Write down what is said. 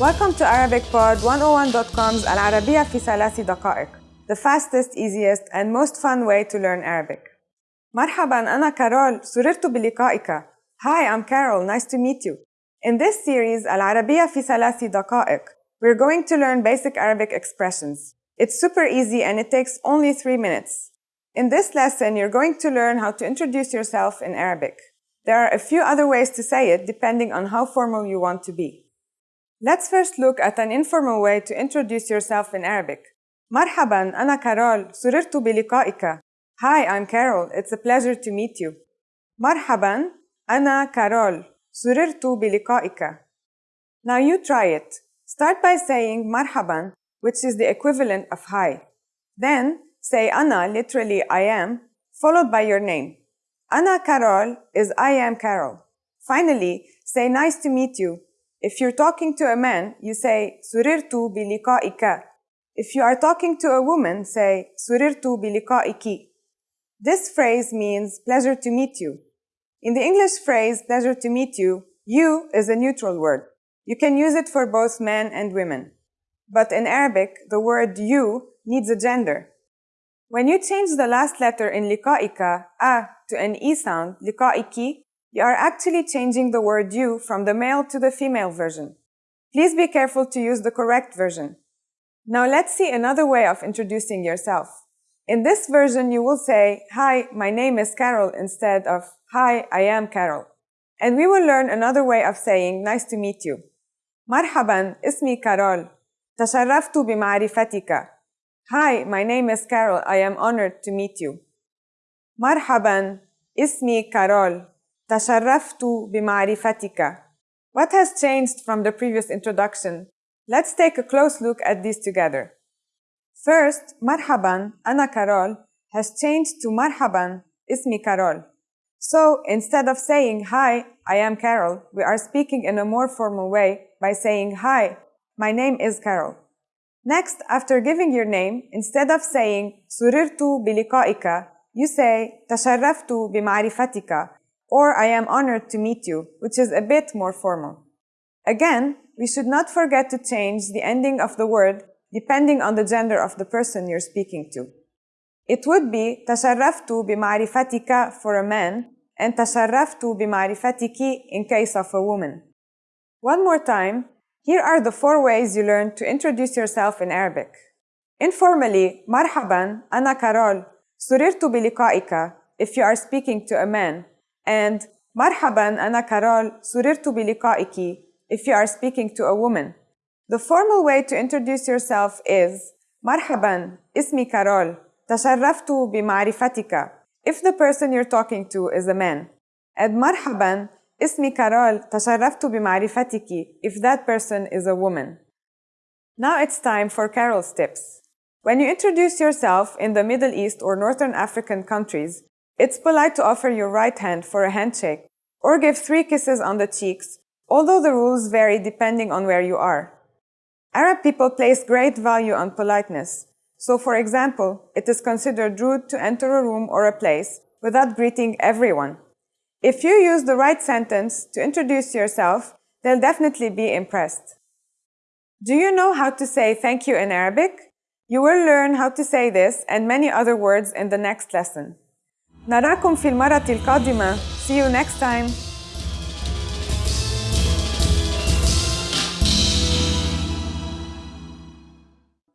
Welcome to ArabicPod101.com's العربية في ثلاث دقائق the fastest, easiest and most fun way to learn Arabic. مرحبا أنا كارول سررت بلقائك. Hi, I'm Carol. Nice to meet you. In this series العربية في ثلاث دقائق we're going to learn basic Arabic expressions. It's super easy and it takes only three minutes. In this lesson, you're going to learn how to introduce yourself in Arabic. There are a few other ways to say it depending on how formal you want to be. Let's first look at an informal way to introduce yourself in Arabic. مرحبا أنا كارول سررت بلقائك. Hi, I'm Carol. It's a pleasure to meet you. مرحبا أنا كارول سررت بلقائك. Now you try it. Start by saying مرحبا, which is the equivalent of hi. Then say أنا, literally I am, followed by your name. أنا كارول is I am Carol. Finally, say nice to meet you. If you're talking to a man, you say سررت بلقائك. If you are talking to a woman, say سررت بلقائك. This phrase means pleasure to meet you. In the English phrase pleasure to meet you, you is a neutral word. You can use it for both men and women. But in Arabic, the word you needs a gender. When you change the last letter in liqa'ika, a, to an e sound, liqa'iki, you are actually changing the word you from the male to the female version. Please be careful to use the correct version. Now let's see another way of introducing yourself. In this version, you will say, Hi, my name is Carol instead of Hi, I am Carol. And we will learn another way of saying nice to meet you. مرحبا اسمي كارول تشرفت بمعرفتك Hi, my name is Carol. I am honored to meet you. مرحبا اسمي كارول تشرفت بمعرفتك What has changed from the previous introduction? Let's take a close look at these together. First, مرحبا أنا كارول has changed to مرحبا اسمي كارول. So instead of saying hi, I am Carol, we are speaking in a more formal way by saying hi, my name is Carol. Next, after giving your name, instead of saying سررت بلقائك, you say تشرفت بمعرفتك or I am honored to meet you, which is a bit more formal. Again, we should not forget to change the ending of the word depending on the gender of the person you're speaking to. It would be تشرفت بمعرفتك for a man and تشرفت بمعرفتك in case of a woman. One more time, here are the four ways you learn to introduce yourself in Arabic. Informally, مرحبا أنا كارول سررت بلقائك if you are speaking to a man and مرحبا أنا كارول سررت بلقائك if you are speaking to a woman. The formal way to introduce yourself is مرحبا اسمي كارول تشرفت بمعرفتك if the person you're talking to is a man. And مرحبا اسمي كارول تشرفت بمعرفتك if that person is a woman. Now it's time for Carol's tips. When you introduce yourself in the Middle East or Northern African countries, it's polite to offer your right hand for a handshake or give three kisses on the cheeks, although the rules vary depending on where you are. Arab people place great value on politeness. So for example, it is considered rude to enter a room or a place without greeting everyone. If you use the right sentence to introduce yourself, they'll definitely be impressed. Do you know how to say thank you in Arabic? You will learn how to say this and many other words in the next lesson. نراكم في المرة القادمة. See you next time.